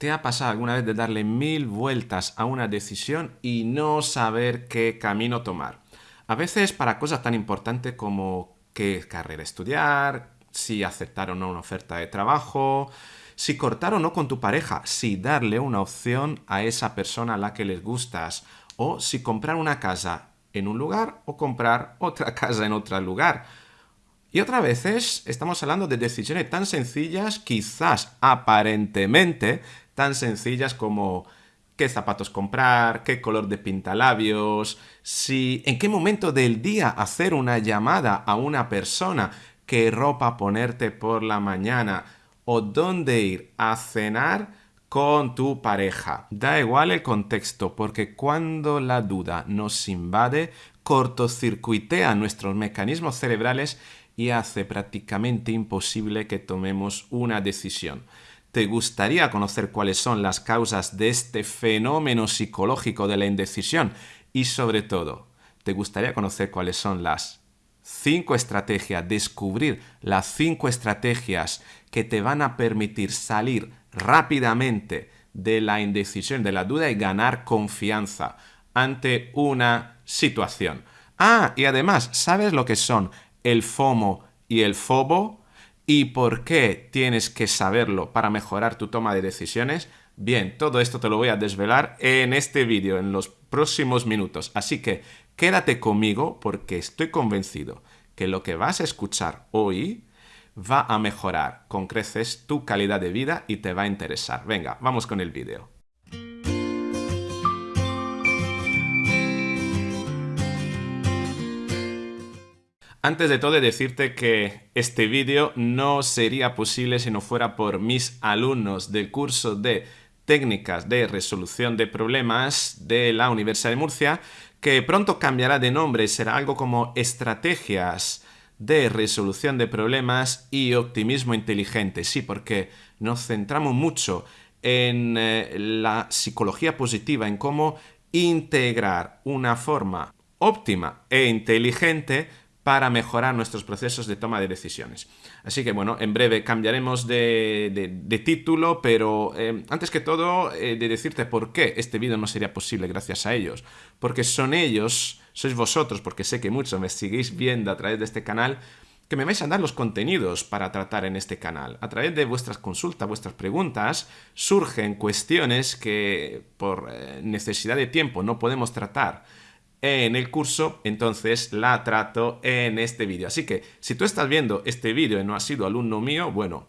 ¿Te ha pasado alguna vez de darle mil vueltas a una decisión y no saber qué camino tomar? A veces para cosas tan importantes como qué carrera estudiar, si aceptar o no una oferta de trabajo, si cortar o no con tu pareja, si darle una opción a esa persona a la que les gustas, o si comprar una casa en un lugar o comprar otra casa en otro lugar. Y otras veces estamos hablando de decisiones tan sencillas, quizás aparentemente tan sencillas como qué zapatos comprar, qué color de pintalabios, si en qué momento del día hacer una llamada a una persona, qué ropa ponerte por la mañana o dónde ir a cenar con tu pareja. Da igual el contexto, porque cuando la duda nos invade, cortocircuitea nuestros mecanismos cerebrales y hace prácticamente imposible que tomemos una decisión. ¿Te gustaría conocer cuáles son las causas de este fenómeno psicológico de la indecisión? Y sobre todo, ¿te gustaría conocer cuáles son las cinco estrategias, descubrir las cinco estrategias que te van a permitir salir rápidamente de la indecisión, de la duda y ganar confianza ante una situación? Ah, y además, ¿sabes lo que son el FOMO y el FOBO? ¿Y por qué tienes que saberlo para mejorar tu toma de decisiones? Bien, todo esto te lo voy a desvelar en este vídeo, en los próximos minutos. Así que quédate conmigo porque estoy convencido que lo que vas a escuchar hoy va a mejorar con creces tu calidad de vida y te va a interesar. Venga, vamos con el vídeo. Antes de todo, decirte que este vídeo no sería posible si no fuera por mis alumnos del curso de técnicas de resolución de problemas de la Universidad de Murcia, que pronto cambiará de nombre, será algo como estrategias de resolución de problemas y optimismo inteligente. Sí, porque nos centramos mucho en eh, la psicología positiva, en cómo integrar una forma óptima e inteligente para mejorar nuestros procesos de toma de decisiones. Así que bueno, en breve cambiaremos de, título, pero eh, antes que todo eh, de decirte por qué este vídeo no sería posible gracias a ellos. Porque son ellos, sois vosotros, porque sé que muchos me seguís viendo a través de este canal, que me vais a dar los contenidos para tratar en este canal. A través de vuestras consultas, vuestras preguntas, surgen cuestiones que por eh, necesidad de tiempo no podemos tratar en el curso, entonces la trato en este vídeo. Así que si tú estás viendo este vídeo y no has sido alumno mío, bueno,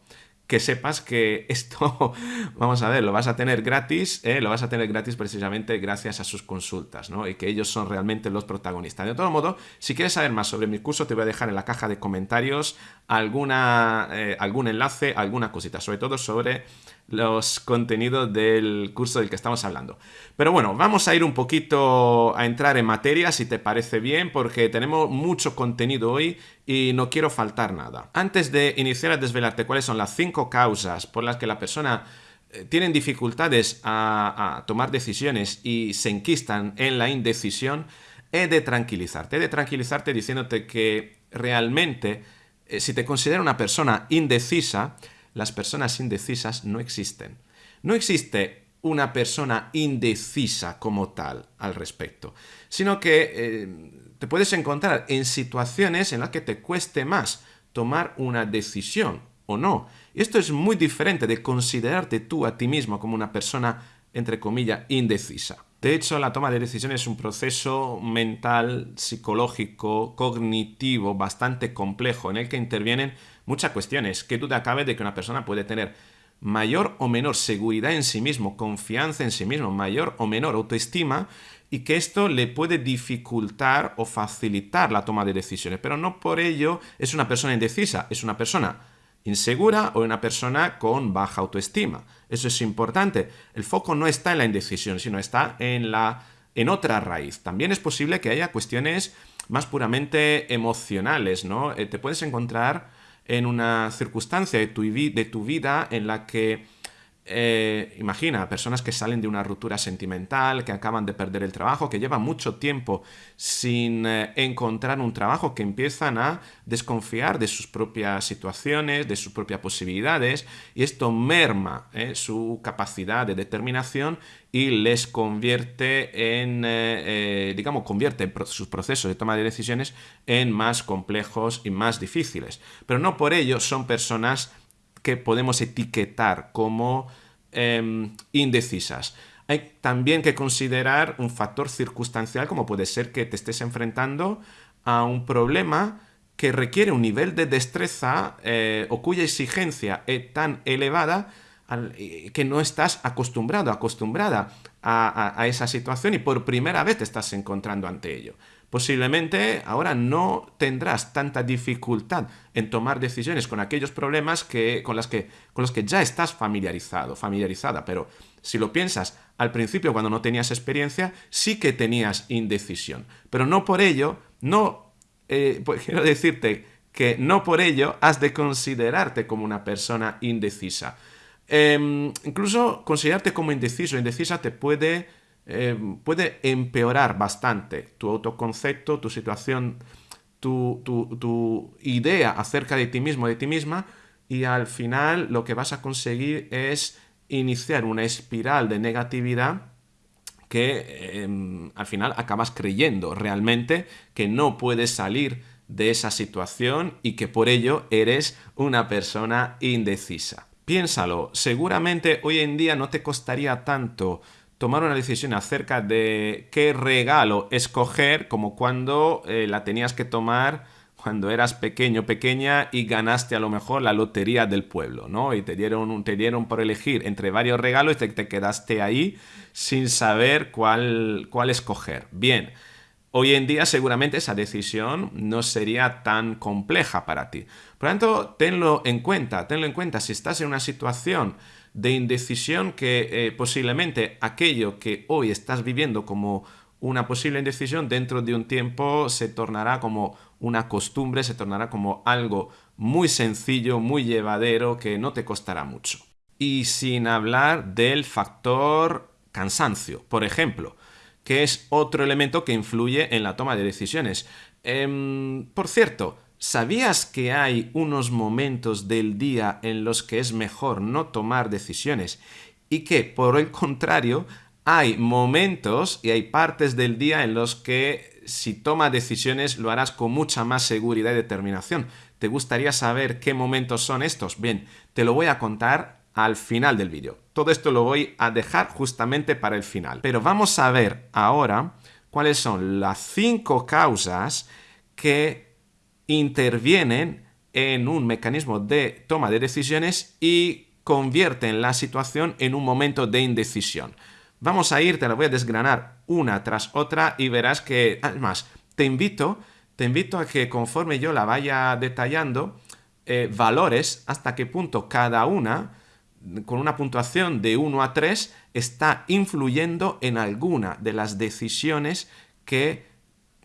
que sepas que esto, vamos a ver, lo vas a tener gratis, ¿eh? lo vas a tener gratis precisamente gracias a sus consultas, ¿no? Y que ellos son realmente los protagonistas. De todo modo, si quieres saber más sobre mi curso, te voy a dejar en la caja de comentarios alguna, eh, algún enlace, alguna cosita, sobre todo sobre los contenidos del curso del que estamos hablando. Pero bueno, vamos a ir un poquito a entrar en materia, si te parece bien, porque tenemos mucho contenido hoy y no quiero faltar nada. Antes de iniciar a desvelarte cuáles son las cinco causas por las que la persona eh, tiene dificultades a, a tomar decisiones y se enquistan en la indecisión, he de tranquilizarte. He de tranquilizarte diciéndote que realmente, eh, si te considero una persona indecisa, las personas indecisas no existen. No existe una persona indecisa como tal al respecto, sino que eh, te puedes encontrar en situaciones en las que te cueste más tomar una decisión o no. Esto es muy diferente de considerarte tú a ti mismo como una persona, entre comillas, indecisa. De hecho, la toma de decisiones es un proceso mental, psicológico, cognitivo, bastante complejo, en el que intervienen muchas cuestiones. ¿Qué duda cabe de que una persona puede tener mayor o menor seguridad en sí mismo, confianza en sí mismo, mayor o menor autoestima y que esto le puede dificultar o facilitar la toma de decisiones. Pero no por ello es una persona indecisa, es una persona insegura o una persona con baja autoestima. Eso es importante. El foco no está en la indecisión, sino está en, la, en otra raíz. También es posible que haya cuestiones más puramente emocionales, ¿no? Eh, te puedes encontrar en una circunstancia de tu, vida en la que eh, imagina, personas que salen de una ruptura sentimental, que acaban de perder el trabajo, que llevan mucho tiempo sin eh, encontrar un trabajo, que empiezan a desconfiar de sus propias situaciones, de sus propias posibilidades, y esto merma eh, su capacidad de determinación y les convierte en, digamos, convierte sus procesos de toma de decisiones en más complejos y más difíciles. Pero no por ello son personas que podemos etiquetar como em, indecisas. Hay también que considerar un factor circunstancial como puede ser que te estés enfrentando a un problema que requiere un nivel de destreza eh, o cuya exigencia es tan elevada eh, que no estás acostumbrado, acostumbrada a, esa situación y por primera vez te estás encontrando ante ello. Posiblemente ahora no tendrás tanta dificultad en tomar decisiones con aquellos problemas que, con, las que, con los que ya estás familiarizado, familiarizada, pero si lo piensas, al principio cuando no tenías experiencia, sí que tenías indecisión. Pero no por ello, no, eh, pues quiero decirte que no por ello has de considerarte como una persona indecisa. Em, incluso considerarte como indeciso indecisa te puede, em, puede empeorar bastante tu autoconcepto, tu situación, tu, tu, idea acerca de ti mismo, de ti misma, y al final lo que vas a conseguir es iniciar una espiral de negatividad que em, al final acabas creyendo realmente que no puedes salir de esa situación y que por ello eres una persona indecisa. Piénsalo, seguramente hoy en día no te costaría tanto tomar una decisión acerca de qué regalo escoger como cuando eh, la tenías que tomar cuando eras pequeño, pequeña y ganaste a lo mejor la lotería del pueblo, ¿no? Y te dieron, te dieron por elegir entre varios regalos y te, te quedaste ahí sin saber cuál, cuál escoger. Bien, Hoy en día seguramente esa decisión no sería tan compleja para ti. Por lo tanto, tenlo en cuenta, tenlo en cuenta. Si estás en una situación de indecisión que eh, posiblemente aquello que hoy estás viviendo como una posible indecisión dentro de un tiempo se tornará como una costumbre, se tornará como algo muy sencillo, muy llevadero, que no te costará mucho. Y sin hablar del factor cansancio. Por ejemplo, que es otro elemento que influye en la toma de decisiones. Em, por cierto, ¿sabías que hay unos momentos del día en los que es mejor no tomar decisiones y que, por el contrario, hay momentos y hay partes del día en los que si tomas decisiones lo harás con mucha más seguridad y determinación. ¿Te gustaría saber qué momentos son estos? Bien, te lo voy a contar al final del vídeo. Todo esto lo voy a dejar justamente para el final. Pero vamos a ver ahora cuáles son las cinco causas que intervienen en un mecanismo de toma de decisiones y convierten la situación en un momento de indecisión. Vamos a ir, te la voy a desgranar una tras otra y verás que, además, te invito, te invito a que conforme yo la vaya detallando, eh, valores hasta qué punto cada una con una puntuación de 1 a 3 está influyendo en alguna de las decisiones que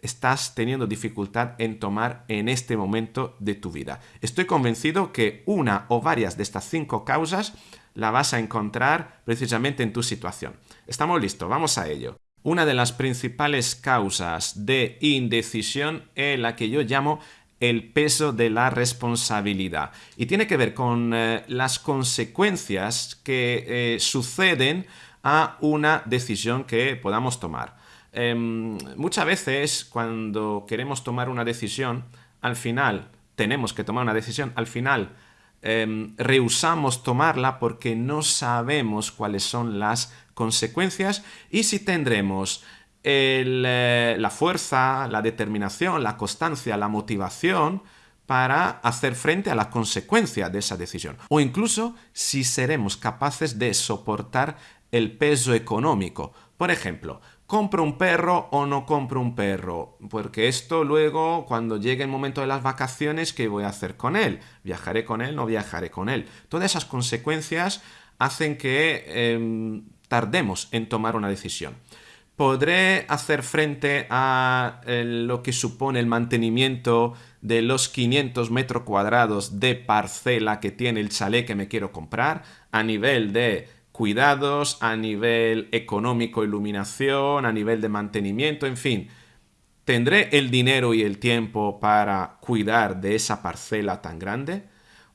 estás teniendo dificultad en tomar en este momento de tu vida. Estoy convencido que una o varias de estas cinco causas la vas a encontrar precisamente en tu situación. Estamos listos, vamos a ello. Una de las principales causas de indecisión es la que yo llamo el peso de la responsabilidad. Y tiene que ver con eh, las consecuencias que eh, suceden a una decisión que podamos tomar. Em, muchas veces cuando queremos tomar una decisión, al final tenemos que tomar una decisión, al final em, rehusamos tomarla porque no sabemos cuáles son las consecuencias y si tendremos eh, la fuerza, la determinación, la constancia, la motivación para hacer frente a la consecuencia de esa decisión. O incluso si seremos capaces de soportar el peso económico. Por ejemplo, ¿compro un perro o no compro un perro? Porque esto luego, cuando llegue el momento de las vacaciones, ¿qué voy a hacer con él? ¿Viajaré con él? ¿No viajaré con él? Todas esas consecuencias hacen que em, tardemos en tomar una decisión. ¿Podré hacer frente a lo que supone el mantenimiento de los 500 metros cuadrados de parcela que tiene el chalet que me quiero comprar, a nivel de cuidados, a nivel económico, iluminación, a nivel de mantenimiento, en fin. ¿Tendré el dinero y el tiempo para cuidar de esa parcela tan grande?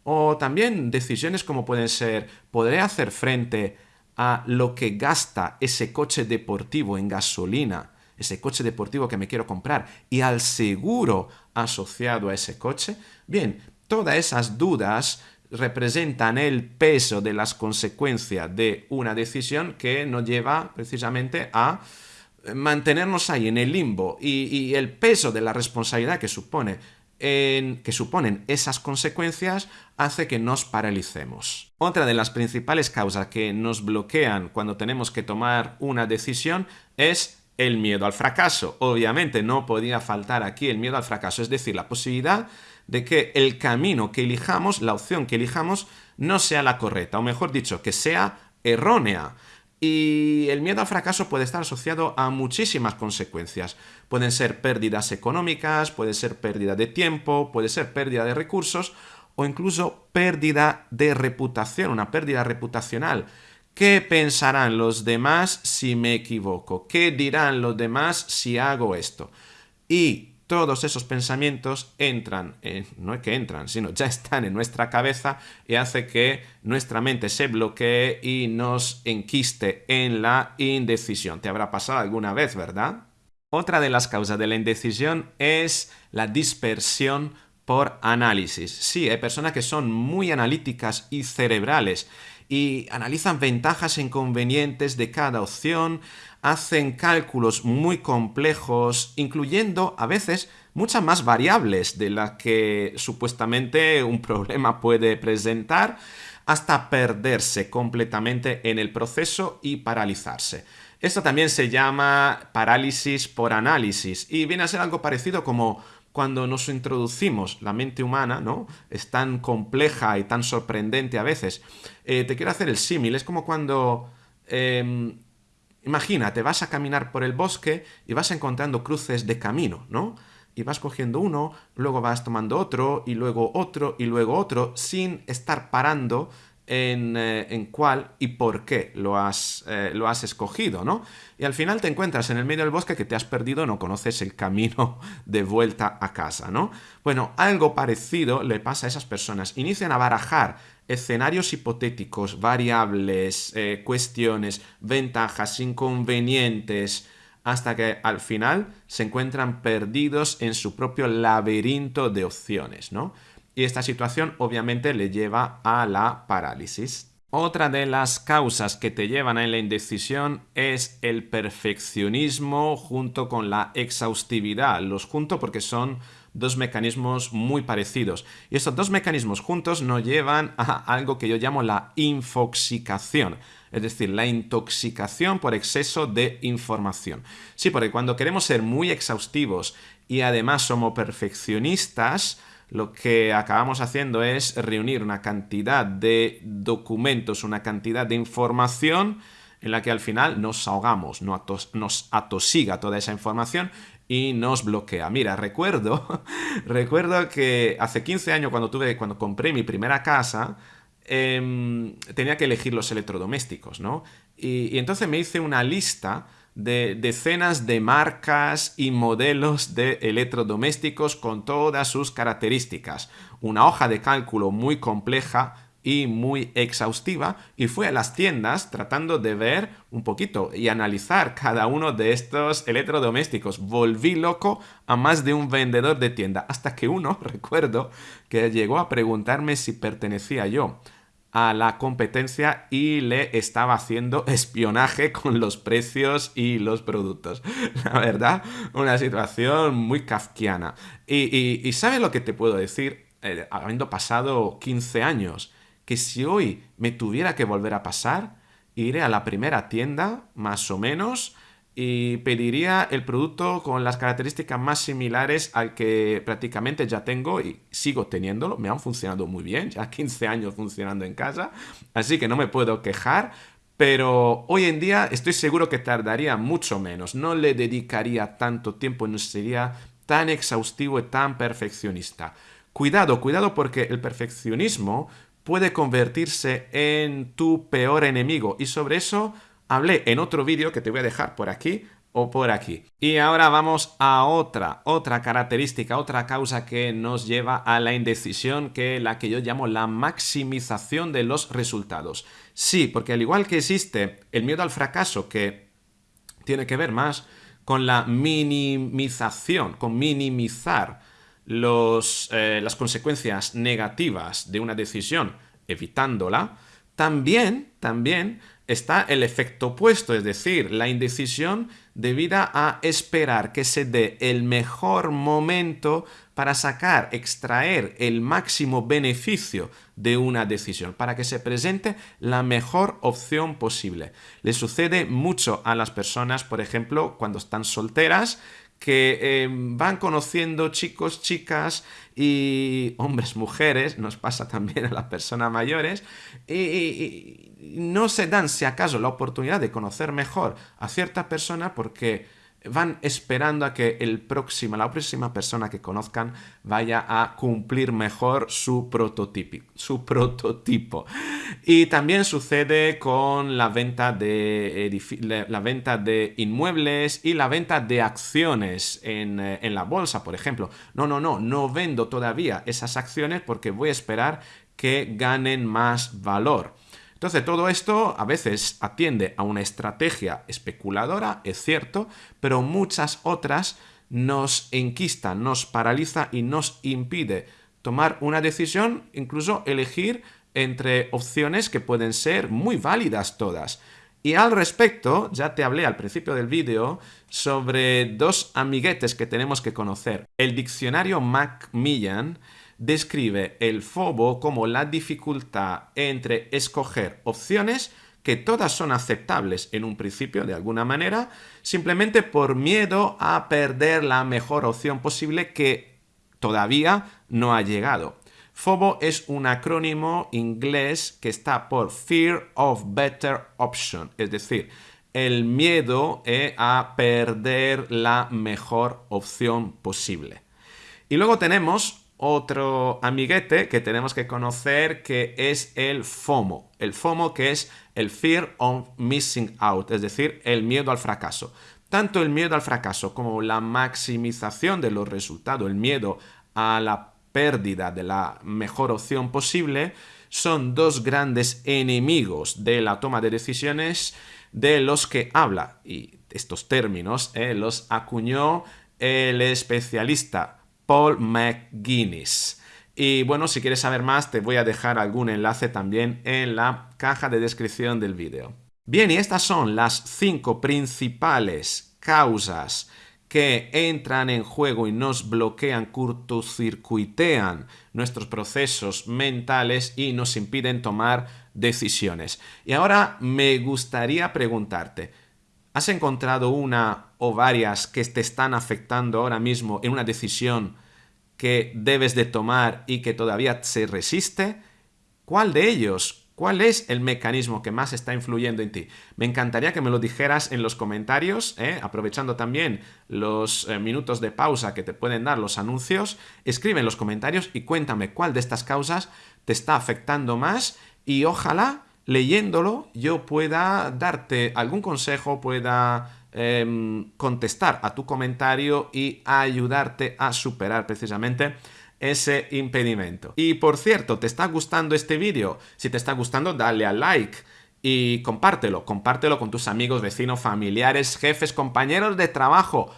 O también decisiones como pueden ser, ¿podré hacer frente a lo que gasta ese coche deportivo en gasolina, ese coche deportivo que me quiero comprar, y al seguro asociado a ese coche? Bien, todas esas dudas representan el peso de las consecuencias de una decisión que nos lleva precisamente a mantenernos ahí en el limbo y, el peso de la responsabilidad que supone que suponen esas consecuencias hace que nos paralicemos. Otra de las principales causas que nos bloquean cuando tenemos que tomar una decisión es el miedo al fracaso. Obviamente no podía faltar aquí el miedo al fracaso, es decir, la posibilidad de que el camino que elijamos, la opción que elijamos, no sea la correcta, o mejor dicho, que sea errónea. Y el miedo al fracaso puede estar asociado a muchísimas consecuencias. Pueden ser pérdidas económicas, puede ser pérdida de tiempo, puede ser pérdida de recursos o incluso pérdida de reputación, una pérdida reputacional. ¿Qué pensarán los demás si me equivoco? ¿Qué dirán los demás si hago esto? Y todos esos pensamientos entran, no es que entran, sino ya están en nuestra cabeza y hace que nuestra mente se bloquee y nos enquiste en la indecisión. ¿Te habrá pasado alguna vez, verdad? Otra de las causas de la indecisión es la dispersión por análisis. Sí, hay personas que son muy analíticas y cerebrales y analizan ventajas e inconvenientes de cada opción, hacen cálculos muy complejos, incluyendo a veces muchas más variables de las que supuestamente un problema puede presentar, hasta perderse completamente en el proceso y paralizarse. Esto también se llama parálisis por análisis y viene a ser algo parecido como cuando nos introducimos, la mente humana, ¿no? Es tan compleja y tan sorprendente a veces. Eh, te quiero hacer el símil, es como cuando... Eh, imagínate, vas a caminar por el bosque y vas encontrando cruces de camino, ¿no? Y vas cogiendo uno, luego vas tomando otro, y luego otro, y luego otro, sin estar parando eh, en, cuál y por qué lo has, eh, lo has escogido, ¿no? Y al final te encuentras en el medio del bosque que te has perdido, no conoces el camino de vuelta a casa, ¿no? Bueno, algo parecido le pasa a esas personas. Inician a barajar escenarios hipotéticos, variables, eh, cuestiones, ventajas, inconvenientes, hasta que al final se encuentran perdidos en su propio laberinto de opciones, ¿no? Y esta situación obviamente le lleva a la parálisis. Otra de las causas que te llevan a la indecisión es el perfeccionismo junto con la exhaustividad. Los junto porque son dos mecanismos muy parecidos. Y estos dos mecanismos juntos nos llevan a algo que yo llamo la infoxicación, es decir, la intoxicación por exceso de información. Sí, porque cuando queremos ser muy exhaustivos y además somos perfeccionistas, lo que acabamos haciendo es reunir una cantidad de documentos, una cantidad de información en la que al final nos ahogamos, nos atosiga toda esa información y nos bloquea. Mira, recuerdo, recuerdo que hace 15 años cuando, tuve, cuando compré mi primera casa, em, tenía que elegir los electrodomésticos, ¿no? y entonces me hice una lista de decenas de marcas y modelos de electrodomésticos con todas sus características. Una hoja de cálculo muy compleja y muy exhaustiva y fui a las tiendas tratando de ver un poquito y analizar cada uno de estos electrodomésticos. Volví loco a más de un vendedor de tienda hasta que uno, recuerdo, que llegó a preguntarme si pertenecía yo a la competencia y le estaba haciendo espionaje con los precios y los productos. La verdad, una situación muy kafkiana. Y, y, ¿sabes lo que te puedo decir? Eh, habiendo pasado 15 años, que si hoy me tuviera que volver a pasar, iré a la primera tienda, más o menos, y pediría el producto con las características más similares al que prácticamente ya tengo y sigo teniéndolo. Me han funcionado muy bien, ya 15 años funcionando en casa, así que no me puedo quejar. Pero hoy en día estoy seguro que tardaría mucho menos, no le dedicaría tanto tiempo, no sería tan exhaustivo y tan perfeccionista. Cuidado, cuidado porque el perfeccionismo puede convertirse en tu peor enemigo y sobre eso hablé en otro vídeo que te voy a dejar por aquí o por aquí. Y ahora vamos a otra, otra característica, otra causa que nos lleva a la indecisión, que es la que yo llamo la maximización de los resultados. Sí, porque al igual que existe el miedo al fracaso, que tiene que ver más con la minimización, con minimizar los, eh, las consecuencias negativas de una decisión, evitándola, también, también está el efecto opuesto, es decir, la indecisión debida a esperar que se dé el mejor momento para sacar, extraer el máximo beneficio de una decisión, para que se presente la mejor opción posible. Le sucede mucho a las personas, por ejemplo, cuando están solteras, que eh, van conociendo chicos, chicas y hombres, mujeres, nos pasa también a las personas mayores, y, no se dan si acaso la oportunidad de conocer mejor a cierta persona porque van esperando a que el próximo, la próxima persona que conozcan vaya a cumplir mejor su prototipo. Su prototipo. Y también sucede con la venta, de la venta de inmuebles y la venta de acciones en, eh, en la bolsa, por ejemplo. No, no, no, no vendo todavía esas acciones porque voy a esperar que ganen más valor. Entonces, todo esto a veces atiende a una estrategia especuladora, es cierto, pero muchas otras nos enquistan, nos paraliza y nos impide tomar una decisión, incluso elegir entre opciones que pueden ser muy válidas todas. Y al respecto, ya te hablé al principio del vídeo sobre dos amiguetes que tenemos que conocer. El diccionario Macmillan describe el FOBO como la dificultad entre escoger opciones que todas son aceptables en un principio de alguna manera, simplemente por miedo a perder la mejor opción posible que todavía no ha llegado. FOBO es un acrónimo inglés que está por Fear of Better Option, es decir, el miedo eh, a perder la mejor opción posible. Y luego tenemos otro amiguete que tenemos que conocer que es el FOMO. El FOMO que es el Fear of Missing Out, es decir, el miedo al fracaso. Tanto el miedo al fracaso como la maximización de los resultados, el miedo a la pérdida de la mejor opción posible, son dos grandes enemigos de la toma de decisiones de los que habla. Y estos términos eh, los acuñó el especialista Paul McGuinness. Y bueno, si quieres saber más, te voy a dejar algún enlace también en la caja de descripción del vídeo. Bien, y estas son las cinco principales causas que entran en juego y nos bloquean, cortocircuitean nuestros procesos mentales y nos impiden tomar decisiones. Y ahora me gustaría preguntarte, ¿has encontrado una o varias que te están afectando ahora mismo en una decisión que debes de tomar y que todavía se resiste? ¿Cuál de ellos? ¿Cuál es el mecanismo que más está influyendo en ti? Me encantaría que me lo dijeras en los comentarios, ¿eh? aprovechando también los eh, minutos de pausa que te pueden dar los anuncios. Escribe en los comentarios y cuéntame cuál de estas causas te está afectando más y ojalá leyéndolo yo pueda darte algún consejo, pueda Em, contestar a tu comentario y ayudarte a superar precisamente ese impedimento. Y por cierto, ¿te está gustando este vídeo? Si te está gustando, dale a like y compártelo. Compártelo con tus amigos, vecinos, familiares, jefes, compañeros de trabajo,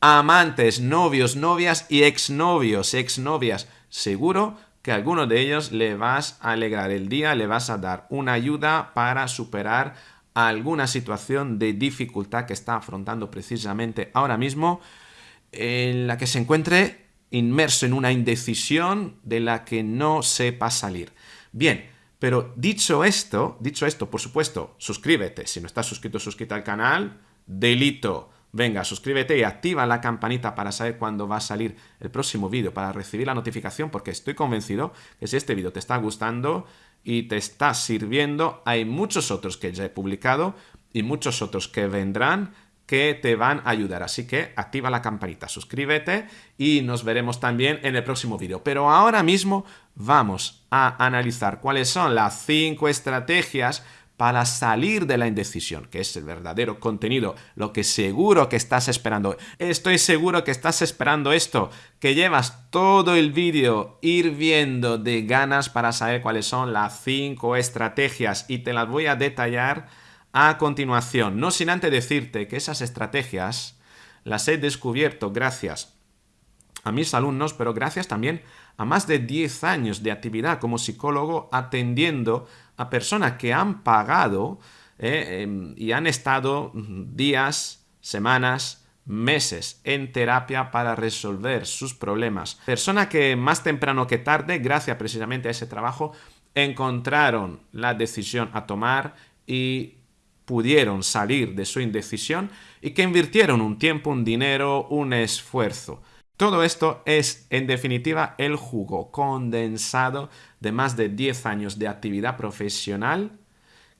amantes, novios, novias y exnovios, exnovias. Seguro que a alguno de ellos le vas a alegrar el día, le vas a dar una ayuda para superar alguna situación de dificultad que está afrontando precisamente ahora mismo, en la que se encuentre inmerso en una indecisión de la que no sepa salir. Bien, pero dicho esto, dicho esto, por supuesto, suscríbete. Si no estás suscrito suscríbete al canal, delito. Venga, suscríbete y activa la campanita para saber cuándo va a salir el próximo vídeo, para recibir la notificación, porque estoy convencido que si este vídeo te está gustando, y te está sirviendo. Hay muchos otros que ya he publicado y muchos otros que vendrán que te van a ayudar. Así que activa la campanita, suscríbete y nos veremos también en el próximo vídeo. Pero ahora mismo vamos a analizar cuáles son las cinco estrategias para salir de la indecisión, que es el verdadero contenido, lo que seguro que estás esperando. Estoy seguro que estás esperando esto, que llevas todo el vídeo hirviendo de ganas para saber cuáles son las cinco estrategias y te las voy a detallar a continuación. No sin antes decirte que esas estrategias las he descubierto gracias a mis alumnos, pero gracias también a más de 10 años de actividad como psicólogo atendiendo a personas que han pagado eh, em, y han estado días, semanas, meses en terapia para resolver sus problemas. Personas que más temprano que tarde, gracias precisamente a ese trabajo, encontraron la decisión a tomar y pudieron salir de su indecisión y que invirtieron un tiempo, un dinero, un esfuerzo. Todo esto es, en definitiva, el jugo condensado de más de 10 años de actividad profesional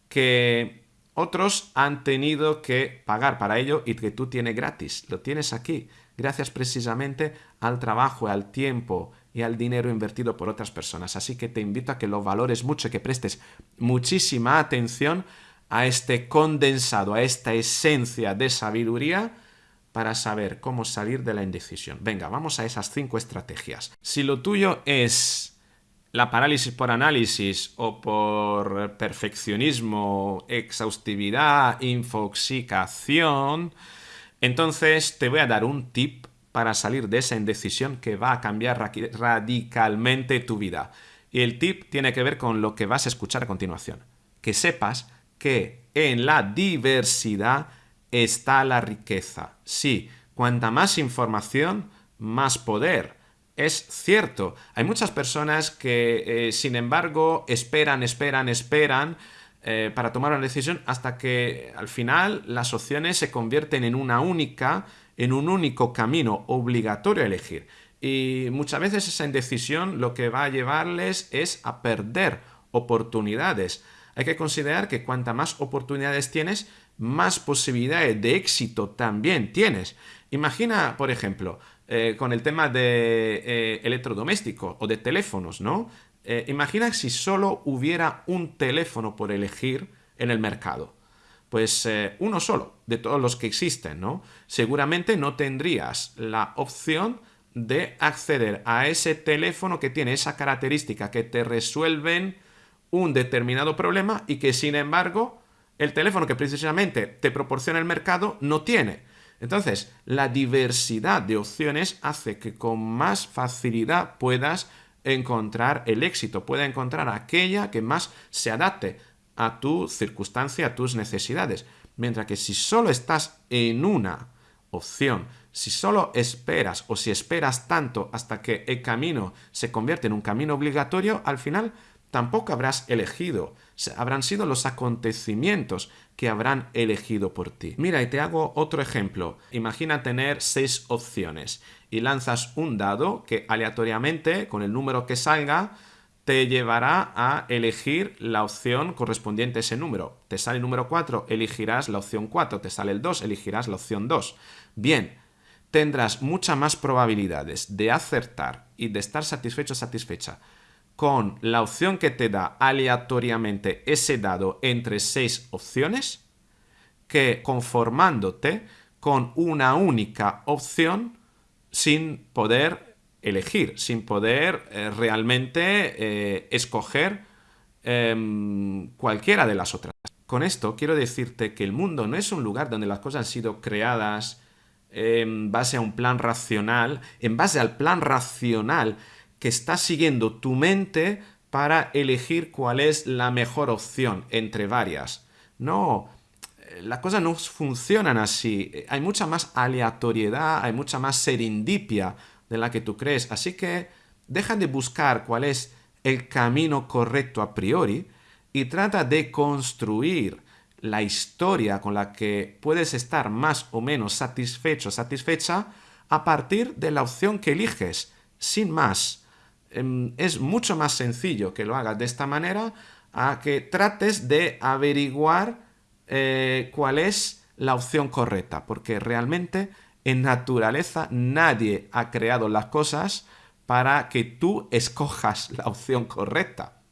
que otros han tenido que pagar para ello y que tú tienes gratis. Lo tienes aquí, gracias precisamente al trabajo, al tiempo y al dinero invertido por otras personas. Así que te invito a que lo valores mucho, que prestes muchísima atención a este condensado, a esta esencia de sabiduría para saber cómo salir de la indecisión. Venga, vamos a esas cinco estrategias. Si lo tuyo es la parálisis por análisis o por perfeccionismo, exhaustividad, infoxicación, entonces te voy a dar un tip para salir de esa indecisión que va a cambiar radicalmente tu vida. Y el tip tiene que ver con lo que vas a escuchar a continuación. Que sepas que en la diversidad está la riqueza. Sí, cuanta más información, más poder. Es cierto, hay muchas personas que, eh, sin embargo, esperan, esperan, esperan eh, para tomar una decisión hasta que al final las opciones se convierten en una única, en un único camino obligatorio a elegir. Y muchas veces esa indecisión lo que va a llevarles es a perder oportunidades. Hay que considerar que cuanta más oportunidades tienes, más posibilidades de éxito también tienes. Imagina, por ejemplo, eh, con el tema de eh, electrodomésticos o de teléfonos, ¿no? Eh, imagina si solo hubiera un teléfono por elegir en el mercado. Pues uno solo de todos los que existen, ¿no? Seguramente no tendrías la opción de acceder a ese teléfono que tiene esa característica que te resuelven un determinado problema y que sin embargo el teléfono que precisamente te proporciona el mercado no tiene. Entonces, la diversidad de opciones hace que con más facilidad puedas encontrar el éxito, pueda encontrar aquella que más se adapte a tu circunstancia, a tus necesidades. Mientras que si solo estás en una opción, si solo esperas o si esperas tanto hasta que el camino se convierte en un camino obligatorio, al final tampoco habrás elegido. Habrán sido los acontecimientos que habrán elegido por ti. Mira, y te hago otro ejemplo. Imagina tener seis opciones y lanzas un dado que aleatoriamente, con el número que salga, te llevará a elegir la opción correspondiente a ese número. Te sale el número 4, elegirás la opción 4. Te sale el 2, elegirás la opción 2. Bien, tendrás muchas más probabilidades de acertar y de estar satisfecho satisfecha con la opción que te da aleatoriamente ese dado entre seis opciones que conformándote con una única opción sin poder elegir, sin poder eh, realmente eh, escoger em, cualquiera de las otras. Con esto quiero decirte que el mundo no es un lugar donde las cosas han sido creadas en base a un plan racional, en base al plan racional que está siguiendo tu mente para elegir cuál es la mejor opción entre varias. No, eh, las cosas no funcionan así. Hay mucha más aleatoriedad, hay mucha más serendipia de la que tú crees. Así que deja de buscar cuál es el camino correcto a priori y trata de construir la historia con la que puedes estar más o menos satisfecho, satisfecha, a partir de la opción que eliges, sin más. Em, es mucho más sencillo que lo hagas de esta manera a que trates de averiguar eh, cuál es la opción correcta, porque realmente en naturaleza nadie ha creado las cosas para que tú escojas la opción correcta.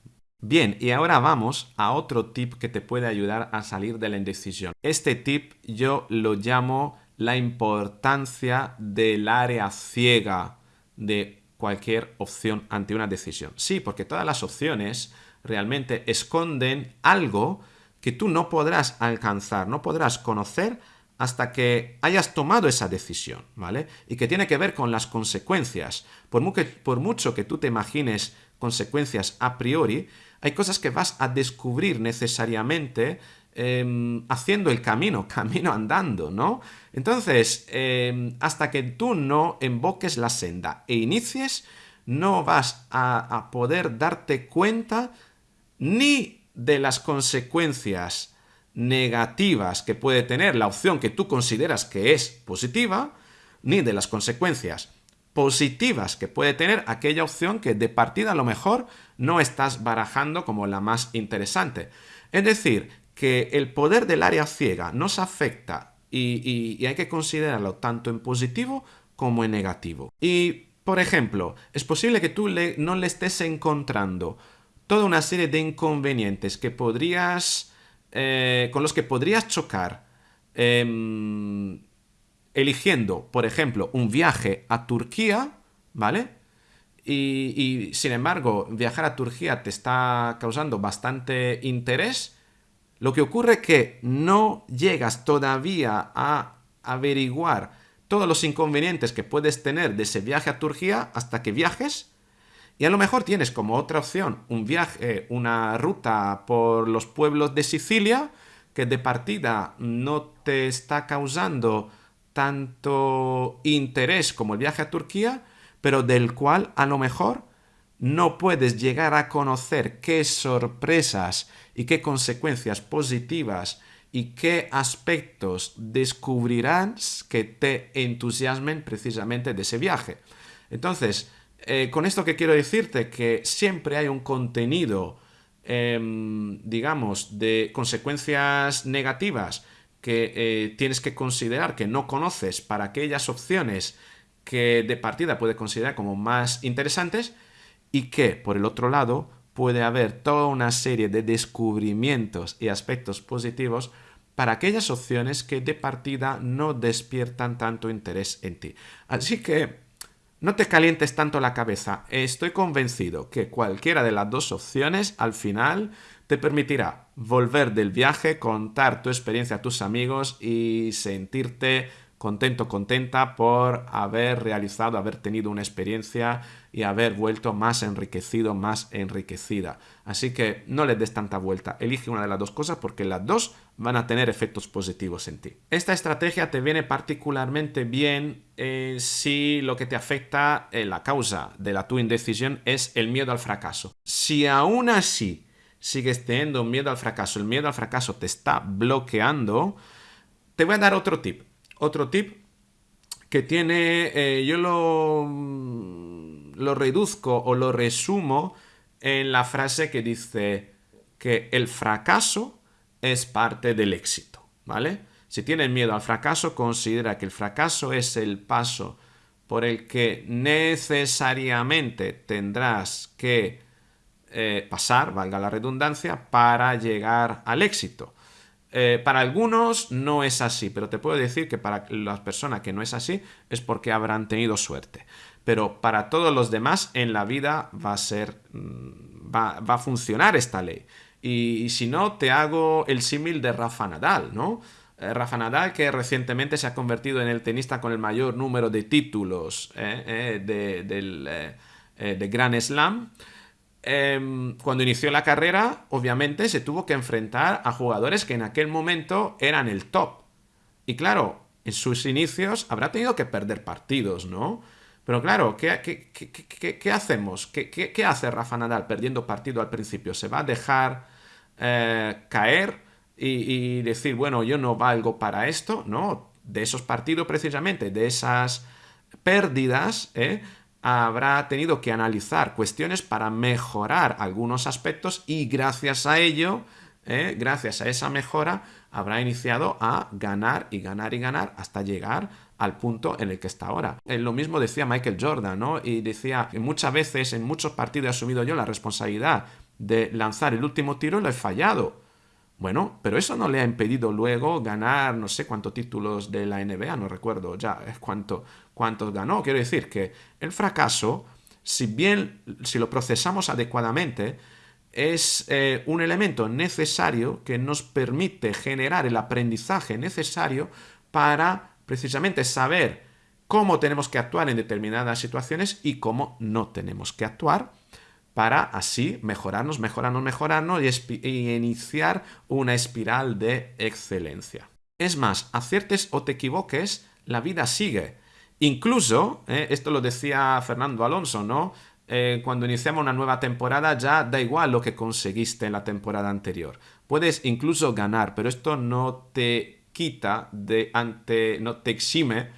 Bien, y ahora vamos a otro tip que te puede ayudar a salir de la indecisión. Este tip yo lo llamo la importancia del área ciega de cualquier opción ante una decisión. Sí, porque todas las opciones realmente esconden algo que tú no podrás alcanzar, no podrás conocer hasta que hayas tomado esa decisión, ¿vale? Y que tiene que ver con las consecuencias. Por, por mucho que tú te imagines consecuencias a priori, hay cosas que vas a descubrir necesariamente em, haciendo el camino, camino andando, ¿no? Entonces, em, hasta que tú no invoques la senda e inicies, no vas a, poder darte cuenta ni de las consecuencias negativas que puede tener la opción que tú consideras que es positiva, ni de las consecuencias positivas que puede tener aquella opción que de partida a lo mejor no estás barajando como la más interesante. Es decir, que el poder del área ciega nos afecta y, hay que considerarlo tanto en positivo como en negativo. Y, por ejemplo, es posible que tú no le estés encontrando toda una serie de inconvenientes que podrías, eh, con los que podrías chocar em, eligiendo, por ejemplo, un viaje a Turquía, ¿vale? Y, sin embargo, viajar a Turquía te está causando bastante interés, lo que ocurre es que no llegas todavía a averiguar todos los inconvenientes que puedes tener de ese viaje a Turquía hasta que viajes. Y a lo mejor tienes como otra opción un viaje, una ruta por los pueblos de Sicilia, que de partida no te está causando tanto interés como el viaje a Turquía, pero del cual a lo mejor no puedes llegar a conocer qué sorpresas y qué consecuencias positivas y qué aspectos descubrirás que te entusiasmen precisamente de ese viaje. Entonces, eh, con esto que quiero decirte que siempre hay un contenido, em, digamos, de consecuencias negativas que eh, tienes que considerar que no conoces para aquellas opciones que de partida puede considerar como más interesantes y que, por el otro lado, puede haber toda una serie de descubrimientos y aspectos positivos para aquellas opciones que de partida no despiertan tanto interés en ti. Así que no te calientes tanto la cabeza. Estoy convencido que cualquiera de las dos opciones al final te permitirá volver del viaje, contar tu experiencia a tus amigos y sentirte contento, contenta por haber realizado, haber tenido una experiencia y haber vuelto más enriquecido, más enriquecida. Así que no le des tanta vuelta, elige una de las dos cosas porque las dos van a tener efectos positivos en ti. Esta estrategia te viene particularmente bien eh, si lo que te afecta, en la causa de la tu indecisión es el miedo al fracaso. Si aún así sigues teniendo miedo al fracaso, el miedo al fracaso te está bloqueando, te voy a dar otro tip. Otro tip que tiene, eh, yo lo, lo reduzco o lo resumo en la frase que dice que el fracaso es parte del éxito, ¿vale? Si tienes miedo al fracaso, considera que el fracaso es el paso por el que necesariamente tendrás que eh, pasar, valga la redundancia, para llegar al éxito. Eh, para algunos no es así, pero te puedo decir que para las personas que no es así es porque habrán tenido suerte. Pero para todos los demás en la vida va a ser, mm, va, a funcionar esta ley. Y, si no, te hago el símil de Rafa Nadal, ¿no? Eh, Rafa Nadal, que recientemente se ha convertido en el tenista con el mayor número de títulos de, del, de Grand Slam. Em, cuando inició la carrera, obviamente se tuvo que enfrentar a jugadores que en aquel momento eran el top. Y claro, en sus inicios habrá tenido que perder partidos, ¿no? Pero claro, ¿qué, hacemos? ¿Qué, hace Rafa Nadal perdiendo partido al principio? ¿Se va a dejar eh, caer y, y, decir, bueno, yo no valgo para esto? No, de esos partidos precisamente, de esas pérdidas, ¿eh? habrá tenido que analizar cuestiones para mejorar algunos aspectos y gracias a ello, eh, gracias a esa mejora, habrá iniciado a ganar y ganar y ganar hasta llegar al punto en el que está ahora. Lo mismo decía Michael Jordan, ¿no? Y decía que muchas veces en muchos partidos he asumido yo la responsabilidad de lanzar el último tiro y lo he fallado. Bueno, pero eso no le ha impedido luego ganar no sé cuántos títulos de la NBA, no recuerdo ya cuánto, cuántos ganó. Quiero decir que el fracaso, si bien, si lo procesamos adecuadamente, es eh, un elemento necesario que nos permite generar el aprendizaje necesario para precisamente saber cómo tenemos que actuar en determinadas situaciones y cómo no tenemos que actuar para así mejorarnos, mejorarnos, mejorarnos y, iniciar una espiral de excelencia. Es más, aciertes o te equivoques, la vida sigue. Incluso, eh, esto lo decía Fernando Alonso, ¿no? Eh, cuando iniciamos una nueva temporada ya da igual lo que conseguiste en la temporada anterior. Puedes incluso ganar, pero esto no te quita de ante, no te exime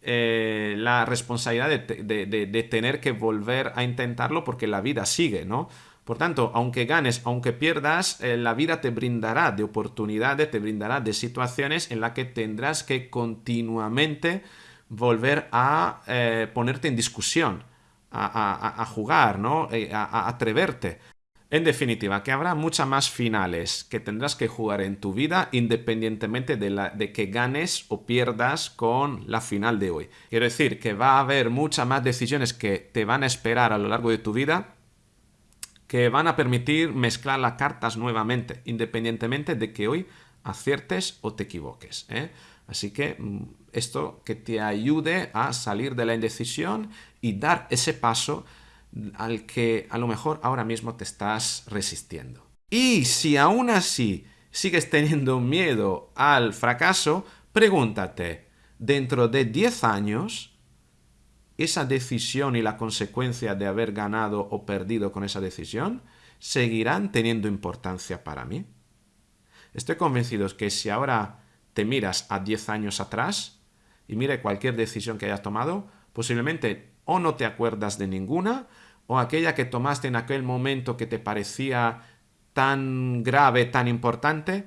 eh, la responsabilidad de, tener que volver a intentarlo porque la vida sigue, ¿no? Por tanto, aunque ganes, aunque pierdas, eh, la vida te brindará de oportunidades, te brindará de situaciones en las que tendrás que continuamente volver a eh, ponerte en discusión, a, jugar, ¿no? a atreverte. En definitiva, que habrá muchas más finales que tendrás que jugar en tu vida independientemente de, que ganes o pierdas con la final de hoy. Quiero decir que va a haber muchas más decisiones que te van a esperar a lo largo de tu vida que van a permitir mezclar las cartas nuevamente, independientemente de que hoy aciertes o te equivoques. ¿eh? Así que mm, esto que te ayude a salir de la indecisión y dar ese paso al que a lo mejor ahora mismo te estás resistiendo. Y si aún así sigues teniendo miedo al fracaso, pregúntate, dentro de 10 años, esa decisión y la consecuencia de haber ganado o perdido con esa decisión seguirán teniendo importancia para mí. Estoy convencido que si ahora te miras a 10 años atrás y mire cualquier decisión que hayas tomado, posiblemente o no te acuerdas de ninguna o aquella que tomaste en aquel momento que te parecía tan grave, tan importante,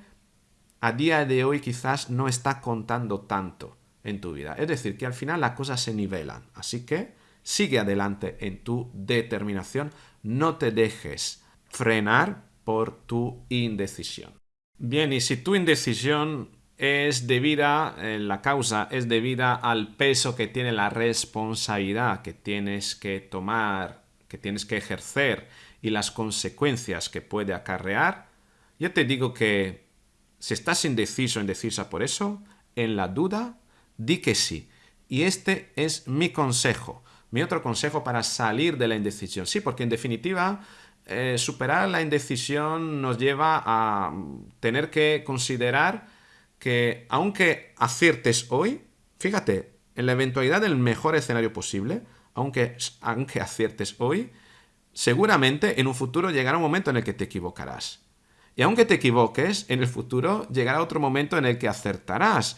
a día de hoy quizás no está contando tanto en tu vida. Es decir, que al final las cosas se nivelan. Así que sigue adelante en tu determinación, no te dejes frenar por tu indecisión. Bien, y si tu indecisión es debida, eh, la causa es debida al peso que tiene la responsabilidad que tienes que tomar que tienes que ejercer y las consecuencias que puede acarrear, yo te digo que si estás indeciso o indecisa por eso, en la duda, di que sí. Y este es mi consejo, mi otro consejo para salir de la indecisión. Sí, porque en definitiva, eh, superar la indecisión nos lleva a tener que considerar que aunque aciertes hoy, fíjate, en la eventualidad del mejor escenario posible, aunque, aunque aciertes hoy, seguramente en un futuro llegará un momento en el que te equivocarás. Y aunque te equivoques, en el futuro llegará otro momento en el que acertarás.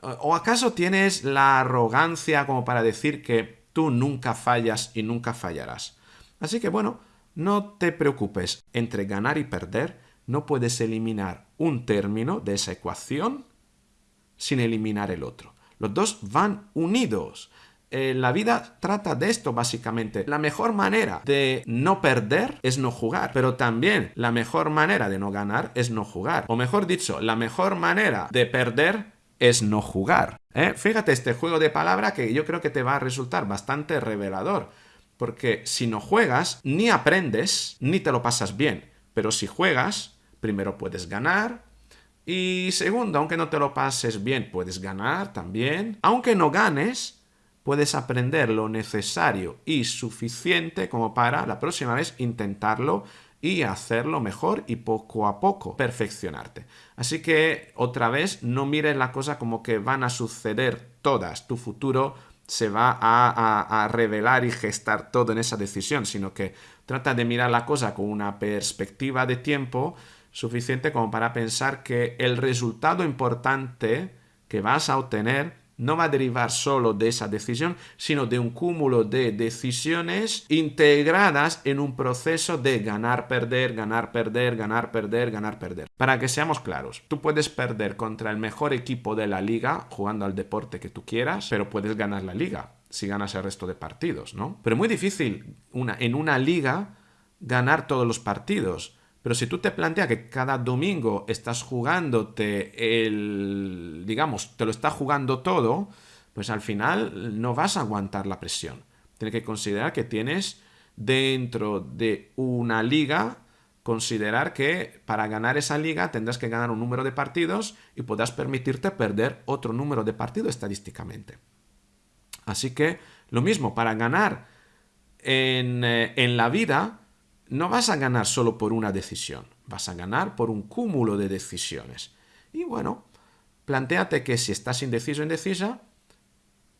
¿O acaso tienes la arrogancia como para decir que tú nunca fallas y nunca fallarás? Así que bueno, no te preocupes. Entre ganar y perder, no puedes eliminar un término de esa ecuación sin eliminar el otro. Los dos van unidos. Eh, la vida trata de esto básicamente. La mejor manera de no perder es no jugar, pero también la mejor manera de no ganar es no jugar. O mejor dicho, la mejor manera de perder es no jugar. ¿eh? Fíjate este juego de palabra que yo creo que te va a resultar bastante revelador. Porque si no juegas, ni aprendes, ni te lo pasas bien. Pero si juegas, primero puedes ganar, y segundo, aunque no te lo pases bien, puedes ganar también. Aunque no ganes, puedes aprender lo necesario y suficiente como para la próxima vez intentarlo y hacerlo mejor y poco a poco perfeccionarte. Así que otra vez no mires la cosa como que van a suceder todas. Tu futuro se va a, revelar y gestar todo en esa decisión, sino que trata de mirar la cosa con una perspectiva de tiempo suficiente como para pensar que el resultado importante que vas a obtener no va a derivar solo de esa decisión, sino de un cúmulo de decisiones integradas en un proceso de ganar, perder, ganar, perder, ganar, perder, ganar, perder. Para que seamos claros, tú puedes perder contra el mejor equipo de la liga jugando al deporte que tú quieras, pero puedes ganar la liga si ganas el resto de partidos, ¿no? Pero es muy difícil una, en una liga ganar todos los partidos. Pero si tú te planteas que cada domingo estás jugándote el, digamos, te lo está jugando todo, pues al final no vas a aguantar la presión. Tienes que considerar que tienes dentro de una liga, considerar que para ganar esa liga tendrás que ganar un número de partidos y podrás permitirte perder otro número de partidos estadísticamente. Así que lo mismo, para ganar en, eh, en la vida, no vas a ganar solo por una decisión, vas a ganar por un cúmulo de decisiones. Y bueno, planteate que si estás indeciso o indecisa,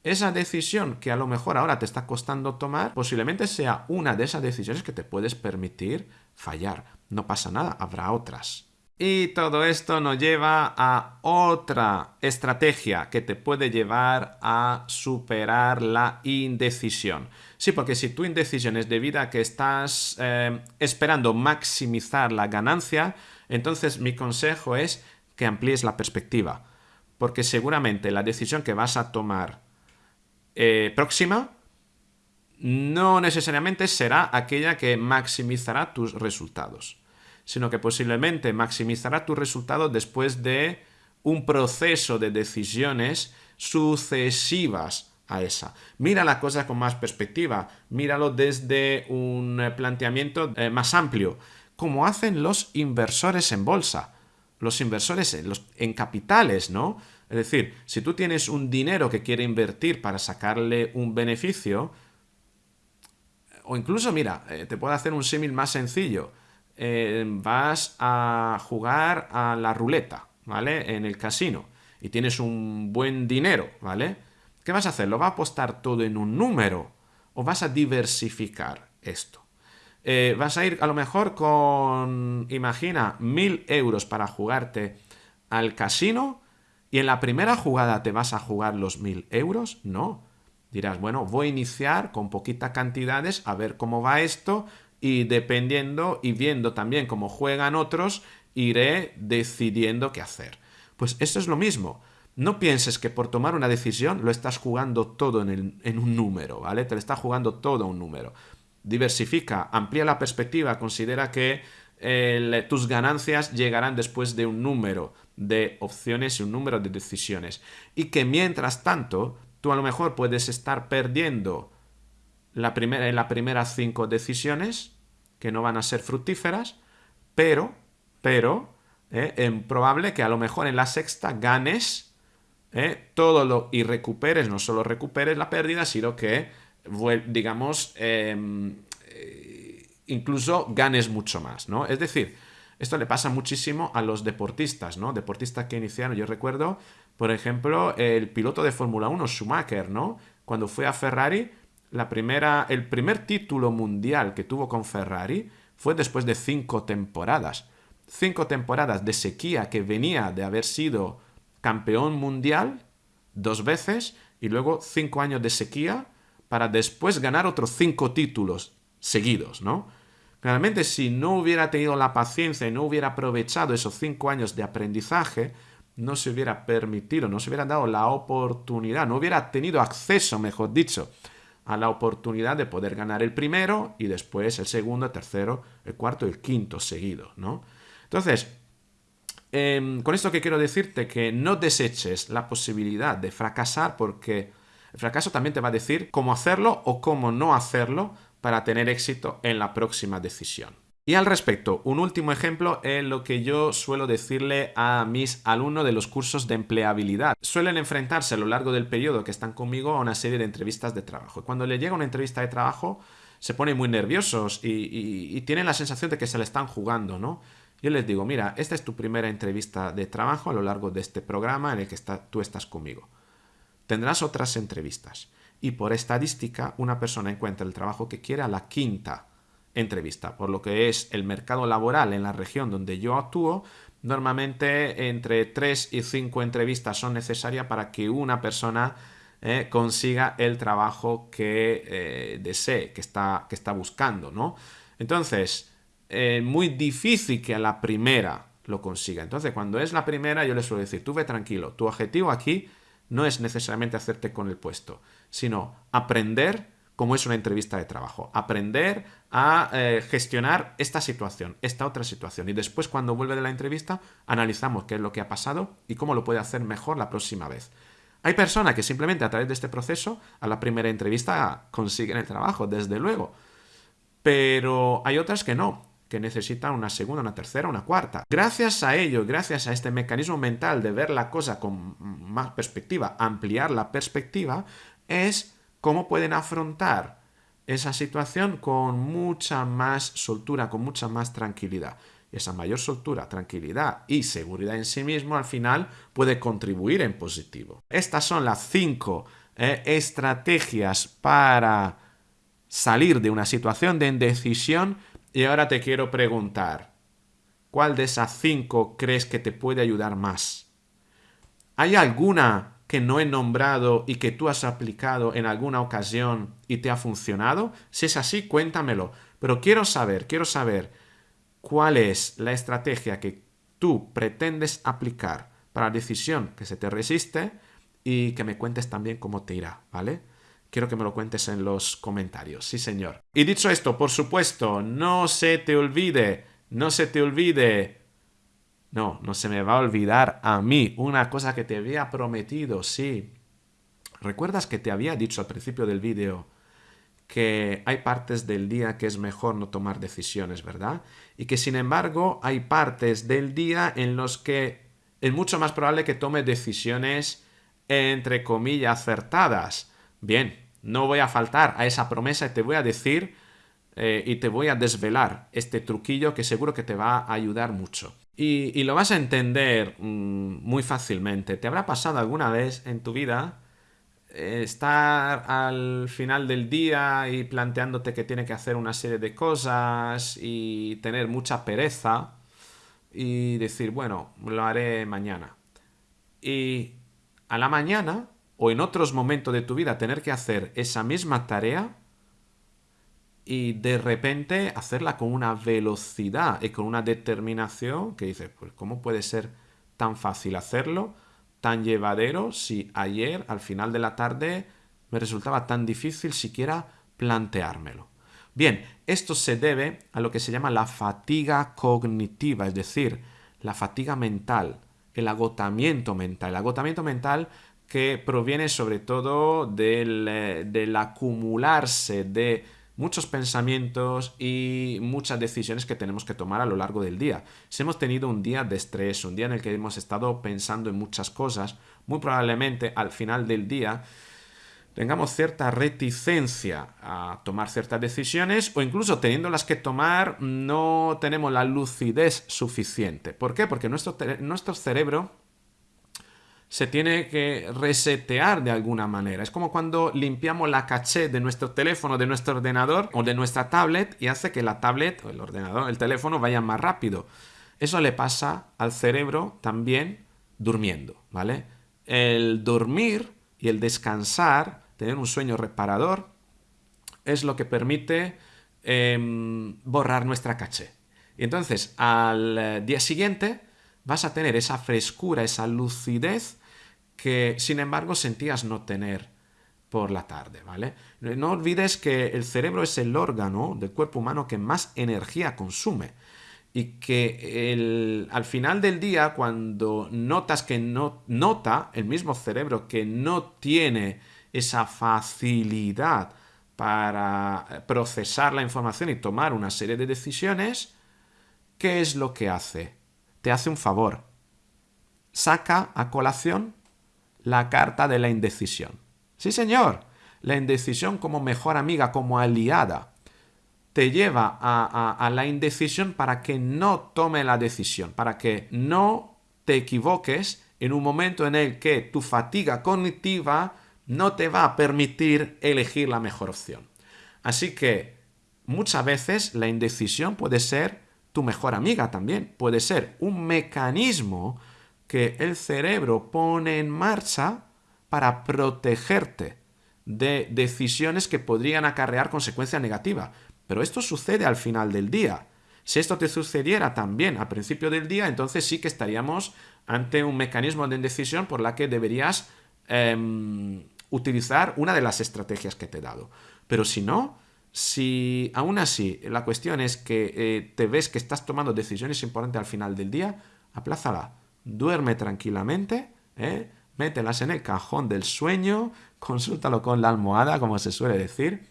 esa decisión que a lo mejor ahora te está costando tomar, posiblemente sea una de esas decisiones que te puedes permitir fallar. No pasa nada, habrá otras. Y todo esto nos lleva a otra estrategia que te puede llevar a superar la indecisión. Sí, porque si tu indecisión es debido a que estás eh, esperando maximizar la ganancia, entonces mi consejo es que amplíes la perspectiva. Porque seguramente la decisión que vas a tomar eh, próxima no necesariamente será aquella que maximizará tus resultados sino que posiblemente maximizará tu resultado después de un proceso de decisiones sucesivas a esa. Mira la cosa con más perspectiva, míralo desde un planteamiento eh, más amplio, como hacen los inversores en bolsa, los inversores en, capitales, ¿no? Es decir, si tú tienes un dinero que quiere invertir para sacarle un beneficio, o incluso, mira, eh, te puedo hacer un símil más sencillo. Eh, vas a jugar a la ruleta, ¿vale? En el casino y tienes un buen dinero, ¿vale? ¿Qué vas a hacer? ¿Lo vas a apostar todo en un número o vas a diversificar esto? Eh, vas a ir a lo mejor con, imagina, mil euros para jugarte al casino y en la primera jugada te vas a jugar los mil euros. No. Dirás, bueno, voy a iniciar con poquitas cantidades a ver cómo va esto, y dependiendo y viendo también cómo juegan otros, iré decidiendo qué hacer. Pues eso es lo mismo. No pienses que por tomar una decisión lo estás jugando todo en, un número, ¿vale? Te lo está jugando todo un número. Diversifica, amplía la perspectiva, considera que tus ganancias llegarán después de un número de opciones y un número de decisiones. Y que mientras tanto, tú a lo mejor puedes estar perdiendo la primera, en las primeras cinco decisiones, que no van a ser fructíferas, pero, pero, eh, es probable que a lo mejor en la sexta ganes eh, todo lo y recuperes, no solo recuperes la pérdida, sino que, digamos, em, eh, incluso ganes mucho más, ¿no? Es decir, esto le pasa muchísimo a los deportistas, ¿no? Deportistas que iniciaron, yo recuerdo, por ejemplo, el piloto de Fórmula 1, Schumacher, ¿no? Cuando fue a Ferrari, la primera, el primer título mundial que tuvo con Ferrari fue después de cinco temporadas. Cinco temporadas de sequía que venía de haber sido campeón mundial dos veces y luego cinco años de sequía para después ganar otros cinco títulos seguidos, ¿no? Realmente si no hubiera tenido la paciencia y no hubiera aprovechado esos cinco años de aprendizaje, no se hubiera permitido, no se hubiera dado la oportunidad, no hubiera tenido acceso, mejor dicho, a la oportunidad de poder ganar el primero y después el segundo, el tercero, el cuarto y el quinto seguido, ¿no? Entonces, em, con esto que quiero decirte que no deseches la posibilidad de fracasar porque el fracaso también te va a decir cómo hacerlo o cómo no hacerlo para tener éxito en la próxima decisión. Y al respecto, un último ejemplo es lo que yo suelo decirle a mis alumnos de los cursos de empleabilidad. Suelen enfrentarse a lo largo del periodo que están conmigo a una serie de entrevistas de trabajo. Cuando le llega una entrevista de trabajo, se ponen muy nerviosos y, tienen la sensación de que se le están jugando, ¿no? Yo les digo, mira, esta es tu primera entrevista de trabajo a lo largo de este programa en el que tú estás conmigo. Tendrás otras entrevistas. Y por estadística, una persona encuentra el trabajo que quiere a la quinta entrevista, por lo que es el mercado laboral en la región donde yo actúo, normalmente entre 3 y 5 entrevistas son necesarias para que una persona eh, consiga el trabajo que eh, desee, que está, que está buscando, ¿no? Entonces, es muy difícil que a la primera lo consiga. Entonces, cuando es la primera, yo le suelo decir, tú ve tranquilo, tu objetivo aquí no es necesariamente hacerte con el puesto, sino aprender cómo es una entrevista de trabajo, aprender a eh, gestionar esta situación, esta otra situación. Y después, cuando vuelve de la entrevista, analizamos qué es lo que ha pasado y cómo lo puede hacer mejor la próxima vez. Hay personas que simplemente a través de este proceso, a la primera entrevista, consiguen el trabajo, desde luego. Pero hay otras que no, que necesitan una segunda, una tercera, una cuarta. Gracias a ello, gracias a este mecanismo mental de ver la cosa con más perspectiva, ampliar la perspectiva, es cómo pueden afrontar esa situación con mucha más soltura, con mucha más tranquilidad esa mayor soltura, tranquilidad y seguridad en sí mismo al final puede contribuir en positivo. Estas son las cinco eh, estrategias para salir de una situación de indecisión y ahora te quiero preguntar, ¿cuál de esas cinco crees que te puede ayudar más? ¿Hay alguna que no he nombrado y que tú has aplicado en alguna ocasión y te ha funcionado? Si es así, cuéntamelo. Pero quiero saber, quiero saber cuál es la estrategia que tú pretendes aplicar para la decisión que se te resiste y que me cuentes también cómo te irá, ¿vale? Quiero que me lo cuentes en los comentarios, sí señor. Y dicho esto, por supuesto, no se te olvide, no se te olvide, no, no se me va a olvidar a mí una cosa que te había prometido, sí. ¿Recuerdas que te había dicho al principio del vídeo que hay partes del día que es mejor no tomar decisiones, ¿verdad? Y que sin embargo hay partes del día en los que es mucho más probable que tome decisiones entre comillas acertadas. Bien, no voy a faltar a esa promesa y te voy a decir eh, y te voy a desvelar este truquillo que seguro que te va a ayudar mucho. Y, lo vas a entender mm, muy fácilmente. ¿Te habrá pasado alguna vez en tu vida estar al final del día y planteándote que tiene que hacer una serie de cosas y tener mucha pereza y decir, bueno, lo haré mañana. Y a la mañana o en otros momentos de tu vida tener que hacer esa misma tarea y de repente hacerla con una velocidad y con una determinación que dices, pues ¿cómo puede ser tan fácil hacerlo? tan llevadero si ayer al final de la tarde me resultaba tan difícil siquiera planteármelo. Bien, esto se debe a lo que se llama la fatiga cognitiva, es decir, la fatiga mental, el agotamiento mental. El agotamiento mental que proviene sobre todo del, eh, del acumularse de muchos pensamientos y muchas decisiones que tenemos que tomar a lo largo del día. Si hemos tenido un día de estrés, un día en el que hemos estado pensando en muchas cosas, muy probablemente al final del día tengamos cierta reticencia a tomar ciertas decisiones o incluso teniéndolas que tomar no tenemos la lucidez suficiente. ¿Por qué? Porque nuestro, nuestro cerebro se tiene que resetear de alguna manera. Es como cuando limpiamos la caché de nuestro teléfono, de nuestro ordenador o de nuestra tablet y hace que la tablet o el ordenador, el teléfono vaya más rápido. Eso le pasa al cerebro también durmiendo, ¿vale? El dormir y el descansar, tener un sueño reparador, es lo que permite em, borrar nuestra caché. Y entonces al eh, día siguiente vas a tener esa frescura, esa lucidez que sin embargo sentías no tener por la tarde, ¿vale? No olvides que el cerebro es el órgano del cuerpo humano que más energía consume y que al final del día cuando notas que no nota el mismo cerebro que no tiene esa facilidad para procesar la información y tomar una serie de decisiones, ¿qué es lo que hace? Te hace un favor. Saca a colación la carta de la indecisión. Sí, señor, la indecisión como mejor amiga, como aliada, te lleva a, la indecisión para que no tome la decisión, para que no te equivoques en un momento en el que tu fatiga cognitiva no te va a permitir elegir la mejor opción. Así que muchas veces la indecisión puede ser tu mejor amiga también. Puede ser un mecanismo que el cerebro pone en marcha para protegerte de decisiones que podrían acarrear consecuencia negativa. Pero esto sucede al final del día. Si esto te sucediera también al principio del día, entonces sí que estaríamos ante un mecanismo de indecisión por la que deberías em, utilizar una de las estrategias que te he dado. Pero si no, si aún así la cuestión es que eh, te ves que estás tomando decisiones importantes al final del día, aplázala, duerme tranquilamente, ¿eh? mételas en el cajón del sueño, consúltalo con la almohada, como se suele decir,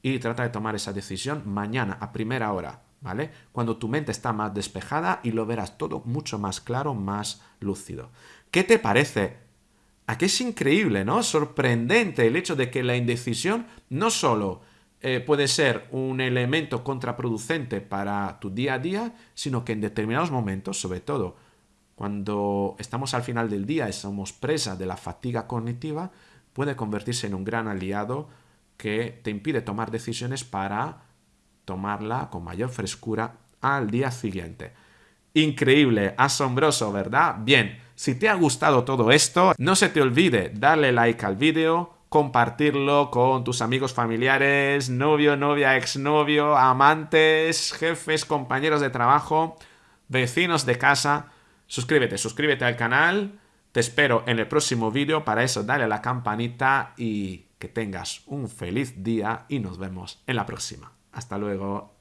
y trata de tomar esa decisión mañana a primera hora, ¿vale? Cuando tu mente está más despejada y lo verás todo mucho más claro, más lúcido. ¿Qué te parece? Aquí es increíble, ¿no? Sorprendente el hecho de que la indecisión no solo eh, puede ser un elemento contraproducente para tu día a día, sino que en determinados momentos, sobre todo cuando estamos al final del día y somos presa de la fatiga cognitiva, puede convertirse en un gran aliado que te impide tomar decisiones para tomarla con mayor frescura al día siguiente. Increíble, asombroso, ¿verdad? Bien, si te ha gustado todo esto, no se te olvide darle like al vídeo, compartirlo con tus amigos familiares, novio, novia, exnovio, amantes, jefes, compañeros de trabajo, vecinos de casa. Suscríbete, suscríbete al canal. Te espero en el próximo vídeo. Para eso, dale a la campanita y que tengas un feliz día y nos vemos en la próxima. Hasta luego.